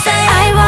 say I wanna